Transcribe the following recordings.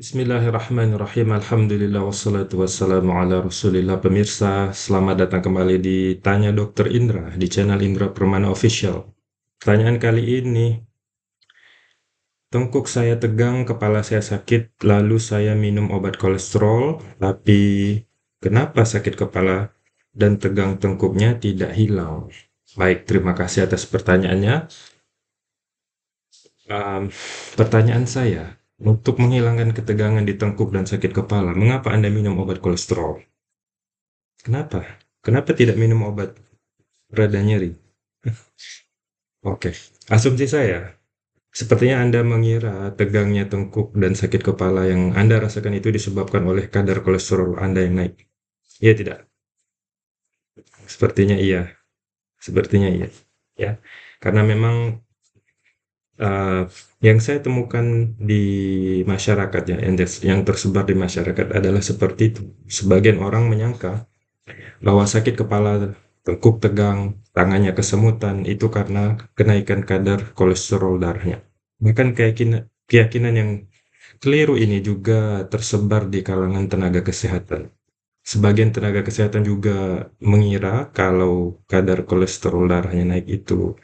Bismillahirrahmanirrahim. Alhamdulillah wassalatu wassalamu ala Rasulillah. Pemirsa, selamat datang kembali di Tanya Dokter Indra di channel Indra Permana Official. Pertanyaan kali ini, tengkuk saya tegang, kepala saya sakit, lalu saya minum obat kolesterol, tapi kenapa sakit kepala dan tegang tengkuknya tidak hilang? Baik, terima kasih atas pertanyaannya. Um, pertanyaan saya, untuk menghilangkan ketegangan di tengkuk dan sakit kepala, mengapa Anda minum obat kolesterol? Kenapa? Kenapa tidak minum obat reda nyeri? Oke, asumsi saya, sepertinya Anda mengira tegangnya tengkuk dan sakit kepala yang Anda rasakan itu disebabkan oleh kadar kolesterol Anda yang naik. Iya tidak? Sepertinya iya. Sepertinya iya. Ya, karena memang uh, yang saya temukan di masyarakat ya, yang, yang tersebar di masyarakat adalah seperti itu. Sebagian orang menyangka bahwa sakit kepala, tengkuk tegang, tangannya kesemutan itu karena kenaikan kadar kolesterol darahnya. Bahkan keyakinan, keyakinan yang keliru ini juga tersebar di kalangan tenaga kesehatan. Sebagian tenaga kesehatan juga mengira kalau kadar kolesterol darahnya naik itu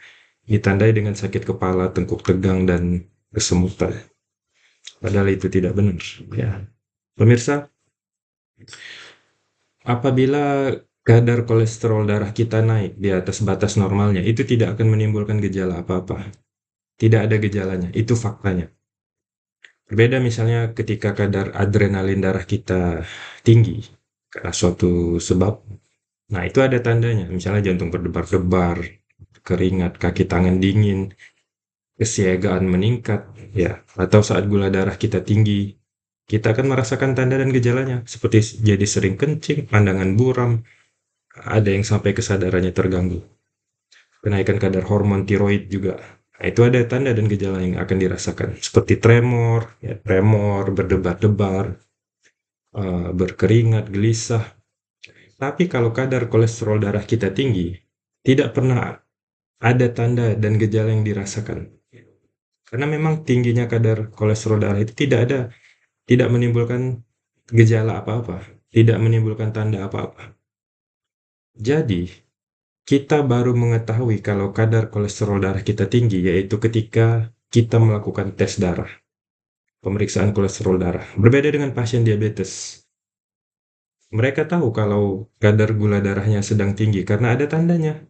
ditandai dengan sakit kepala, tengkuk tegang, dan kesemutan. Padahal itu tidak benar. Ya. Pemirsa, apabila kadar kolesterol darah kita naik di atas batas normalnya, itu tidak akan menimbulkan gejala apa-apa. Tidak ada gejalanya, itu faktanya. Berbeda misalnya ketika kadar adrenalin darah kita tinggi karena suatu sebab. Nah, itu ada tandanya, misalnya jantung berdebar-debar, keringat, kaki tangan dingin, kesiagaan meningkat, ya, atau saat gula darah kita tinggi, kita akan merasakan tanda dan gejalanya, seperti jadi sering kencing, pandangan buram, ada yang sampai kesadarannya terganggu. Kenaikan kadar hormon tiroid juga. Nah, itu ada tanda dan gejala yang akan dirasakan, seperti tremor, ya, tremor, berdebar-debar, uh, berkeringat, gelisah. Tapi kalau kadar kolesterol darah kita tinggi, tidak pernah ada tanda dan gejala yang dirasakan. Karena memang tingginya kadar kolesterol darah itu tidak ada, tidak menimbulkan gejala apa-apa, tidak menimbulkan tanda apa-apa. Jadi, kita baru mengetahui kalau kadar kolesterol darah kita tinggi, yaitu ketika kita melakukan tes darah, pemeriksaan kolesterol darah. Berbeda dengan pasien diabetes. Mereka tahu kalau kadar gula darahnya sedang tinggi karena ada tandanya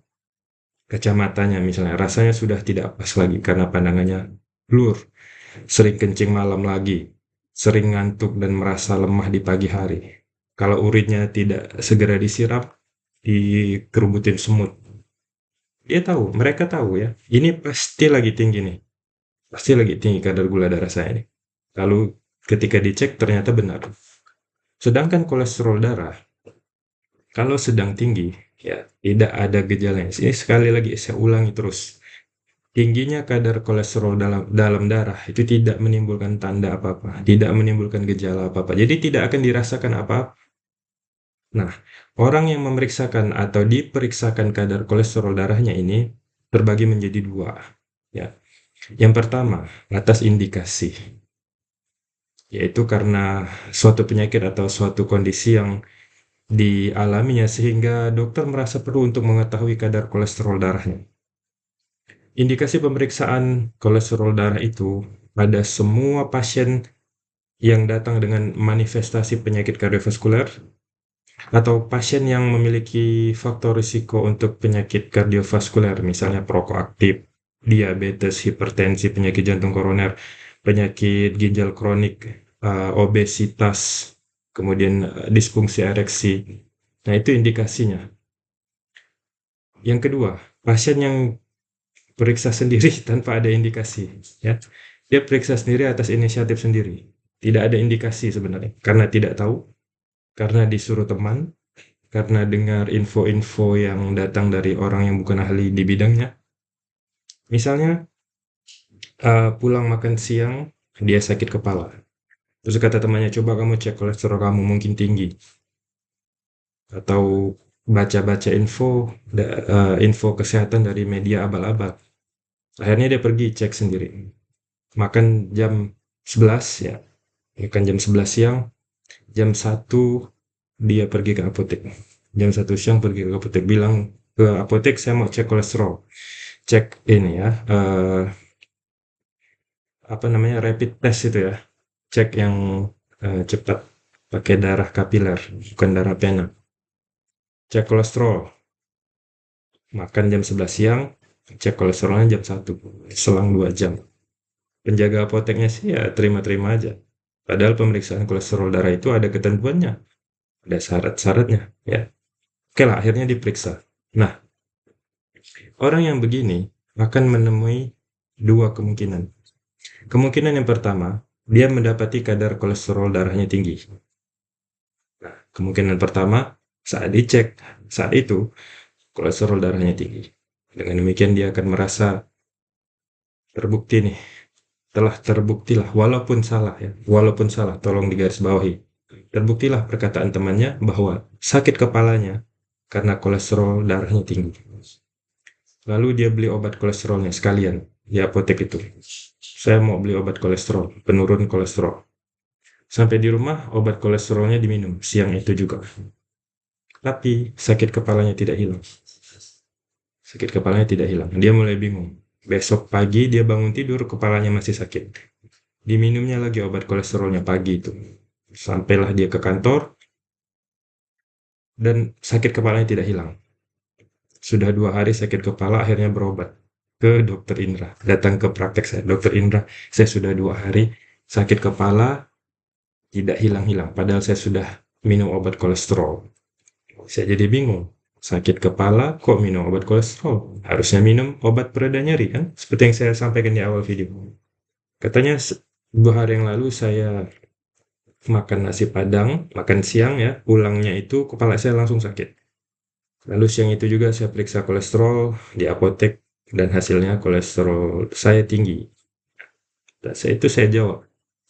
kacamatanya misalnya rasanya sudah tidak pas lagi karena pandangannya blur, sering kencing malam lagi, sering ngantuk dan merasa lemah di pagi hari. Kalau urinnya tidak segera disiram, dikerubutin semut. Dia tahu, mereka tahu ya, ini pasti lagi tinggi nih. Pasti lagi tinggi kadar gula darah saya nih. Lalu ketika dicek ternyata benar. Sedangkan kolesterol darah, kalau sedang tinggi, ya tidak ada gejalanya. Ini sekali lagi saya ulangi terus. Tingginya kadar kolesterol dalam dalam darah itu tidak menimbulkan tanda apa-apa, tidak menimbulkan gejala apa-apa. Jadi tidak akan dirasakan apa-apa. Nah, orang yang memeriksakan atau diperiksakan kadar kolesterol darahnya ini terbagi menjadi dua. Ya. Yang pertama, atas indikasi. Yaitu karena suatu penyakit atau suatu kondisi yang dialaminya sehingga dokter merasa perlu untuk mengetahui kadar kolesterol darahnya. Indikasi pemeriksaan kolesterol darah itu pada semua pasien yang datang dengan manifestasi penyakit kardiovaskuler atau pasien yang memiliki faktor risiko untuk penyakit kardiovaskuler, misalnya perokok aktif, diabetes, hipertensi, penyakit jantung koroner, penyakit ginjal kronik, uh, obesitas, kemudian eh, disfungsi ereksi. Nah, itu indikasinya. Yang kedua, pasien yang periksa sendiri tanpa ada indikasi, ya. Dia periksa sendiri atas inisiatif sendiri. Tidak ada indikasi sebenarnya, karena tidak tahu, karena disuruh teman, karena dengar info-info yang datang dari orang yang bukan ahli di bidangnya. Misalnya, uh, pulang makan siang, dia sakit kepala. Terus kata temannya, coba kamu cek kolesterol kamu mungkin tinggi. Atau baca-baca info uh, info kesehatan dari media abal-abal. Akhirnya dia pergi cek sendiri. Makan jam 11 ya. Bukan jam 11 siang, jam 1 dia pergi ke apotek. Jam 1 siang pergi ke apotek, bilang ke apotek, "Saya mau cek kolesterol." Cek ini ya, uh, apa namanya, rapid test itu ya, cek yang, uh, cepat, pakai darah kapiler, bukan darah pena. Cek kolesterol. Makan jam 11 siang, cek kolesterolnya jam 1, selang 2 jam. Penjaga apoteknya sih ya terima-terima aja. Padahal pemeriksaan kolesterol darah itu ada ketentuannya, ada syarat-syaratnya, ya. Oke lah, akhirnya diperiksa. Nah, orang yang begini akan menemui dua kemungkinan. Kemungkinan yang pertama, dia mendapati kadar kolesterol darahnya tinggi. Nah, kemungkinan pertama, saat dicek, saat itu, kolesterol darahnya tinggi. Dengan demikian dia akan merasa terbukti nih, telah terbuktilah walaupun salah ya, walaupun salah tolong digarisbawahi. Terbuktilah perkataan temannya bahwa sakit kepalanya karena kolesterol darahnya tinggi. Lalu dia beli obat kolesterolnya sekalian di apotek itu. Saya mau beli obat kolesterol, penurun kolesterol. Sampai di rumah, obat kolesterolnya diminum siang itu juga. Tapi sakit kepalanya tidak hilang. Sakit kepalanya tidak hilang. Dia mulai bingung. Besok pagi dia bangun tidur, kepalanya masih sakit. Diminumnya lagi obat kolesterolnya pagi itu. Sampailah dia ke kantor, dan sakit kepalanya tidak hilang. Sudah dua hari sakit kepala, akhirnya berobat ke dokter Indra. Datang ke praktek saya, dokter Indra, saya sudah dua hari sakit kepala, tidak hilang-hilang. Padahal saya sudah minum obat kolesterol. Saya jadi bingung sakit kepala kok minum obat kolesterol harusnya minum obat pereda nyeri kan seperti yang saya sampaikan di awal video katanya dua hari yang lalu saya makan nasi padang makan siang ya pulangnya itu kepala saya langsung sakit lalu siang itu juga saya periksa kolesterol di apotek dan hasilnya kolesterol saya tinggi dan saya itu saya jawab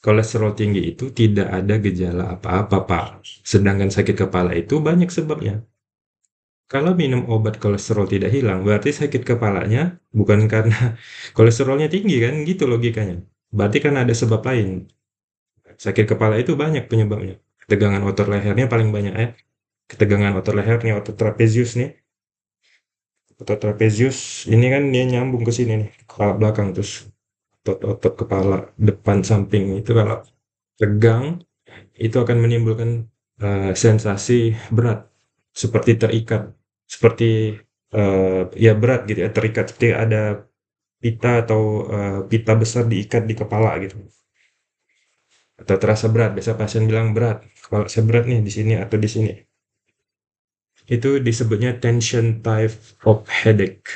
kolesterol tinggi itu tidak ada gejala apa-apa pak sedangkan sakit kepala itu banyak sebabnya kalau minum obat kolesterol tidak hilang, berarti sakit kepalanya bukan karena kolesterolnya tinggi kan, gitu logikanya. Berarti kan ada sebab lain. Sakit kepala itu banyak penyebabnya. Ketegangan otot lehernya paling banyak ya. Ketegangan otot lehernya, otot trapezius nih. Otot trapezius ini kan dia nyambung ke sini nih, kepala belakang terus otot-otot kepala depan samping itu kalau tegang itu akan menimbulkan uh, sensasi berat seperti terikat, seperti uh, ya berat gitu ya, terikat seperti ada pita atau uh, pita besar diikat di kepala gitu. Atau terasa berat, biasa pasien bilang berat, kepala saya berat nih di sini atau di sini. Itu disebutnya tension type of headache,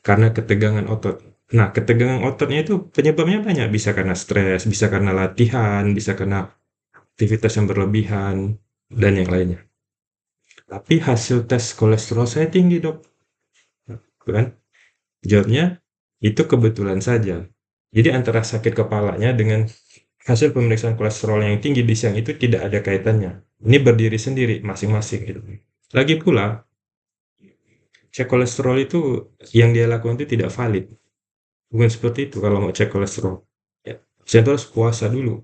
karena ketegangan otot. Nah, ketegangan ototnya itu penyebabnya banyak, bisa karena stres, bisa karena latihan, bisa karena aktivitas yang berlebihan, dan yang lainnya. Tapi hasil tes kolesterol saya tinggi dok. Kan? Jawabnya, itu kebetulan saja. Jadi antara sakit kepalanya dengan hasil pemeriksaan kolesterol yang tinggi di siang itu tidak ada kaitannya. Ini berdiri sendiri masing-masing gitu. Lagi pula, cek kolesterol itu yang dia lakukan itu tidak valid. Bukan seperti itu kalau mau cek kolesterol. Ya, saya harus puasa dulu.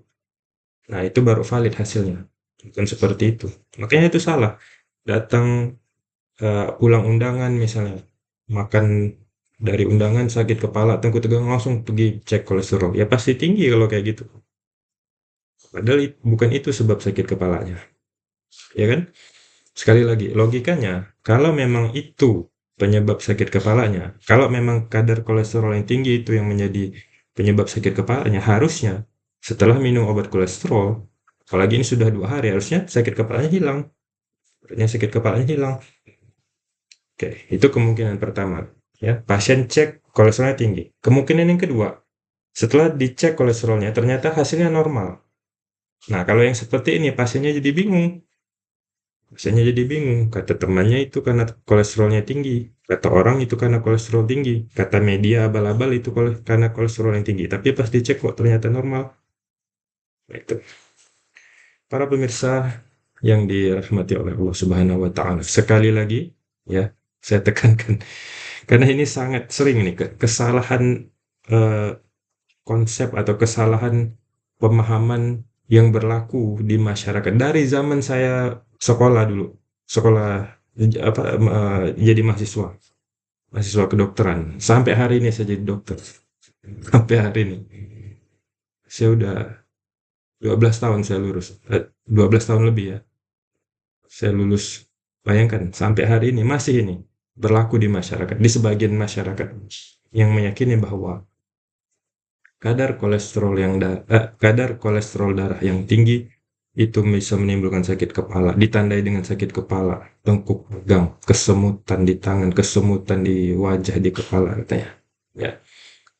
Nah, itu baru valid hasilnya. Bukan seperti itu. Makanya itu salah datang uh, pulang undangan misalnya, makan dari undangan sakit kepala, tengku tegang langsung pergi cek kolesterol, ya pasti tinggi kalau kayak gitu. Padahal bukan itu sebab sakit kepalanya, ya kan? Sekali lagi, logikanya kalau memang itu penyebab sakit kepalanya, kalau memang kadar kolesterol yang tinggi itu yang menjadi penyebab sakit kepalanya, harusnya setelah minum obat kolesterol, apalagi ini sudah dua hari, harusnya sakit kepalanya hilang akhirnya sakit kepalanya hilang. Oke, itu kemungkinan pertama. Ya, pasien cek kolesterolnya tinggi. Kemungkinan yang kedua, setelah dicek kolesterolnya ternyata hasilnya normal. Nah, kalau yang seperti ini pasiennya jadi bingung. Pasiennya jadi bingung. Kata temannya itu karena kolesterolnya tinggi. Kata orang itu karena kolesterol tinggi. Kata media abal-abal itu karena kolesterol yang tinggi. Tapi pas dicek kok ternyata normal. Nah, itu. Para pemirsa yang dirahmati oleh Allah Subhanahu wa taala. Sekali lagi ya, saya tekankan karena ini sangat sering nih kesalahan uh, konsep atau kesalahan pemahaman yang berlaku di masyarakat dari zaman saya sekolah dulu, sekolah apa jadi mahasiswa, mahasiswa kedokteran. Sampai hari ini saya jadi dokter, sampai hari ini. Saya udah 12 tahun saya lulus, eh, 12 tahun lebih ya, saya lulus. Bayangkan sampai hari ini masih ini berlaku di masyarakat, di sebagian masyarakat yang meyakini bahwa kadar kolesterol yang da eh, kadar kolesterol darah yang tinggi itu bisa menimbulkan sakit kepala, ditandai dengan sakit kepala, tengkuk pegang, kesemutan di tangan, kesemutan di wajah, di kepala katanya. Ya.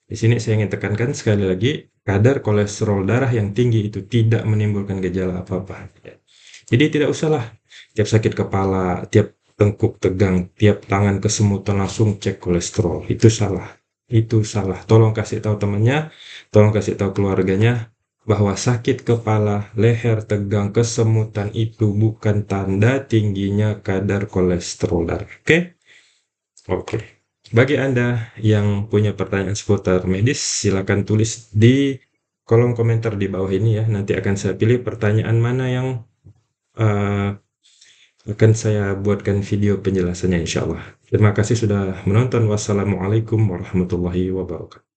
Di sini saya ingin tekankan sekali lagi, kadar kolesterol darah yang tinggi itu tidak menimbulkan gejala apa-apa. Ya. Jadi tidak usahlah tiap sakit kepala, tiap tengkuk tegang, tiap tangan kesemutan langsung cek kolesterol. Itu salah itu salah. Tolong kasih tahu temannya, tolong kasih tahu keluarganya bahwa sakit kepala, leher tegang, kesemutan itu bukan tanda tingginya kadar kolesterol darah. Oke? Okay? Oke. Okay. Bagi Anda yang punya pertanyaan seputar medis, silakan tulis di kolom komentar di bawah ini ya. Nanti akan saya pilih pertanyaan mana yang uh, akan saya buatkan video penjelasannya insya Allah. Terima kasih sudah menonton. Wassalamualaikum warahmatullahi wabarakatuh.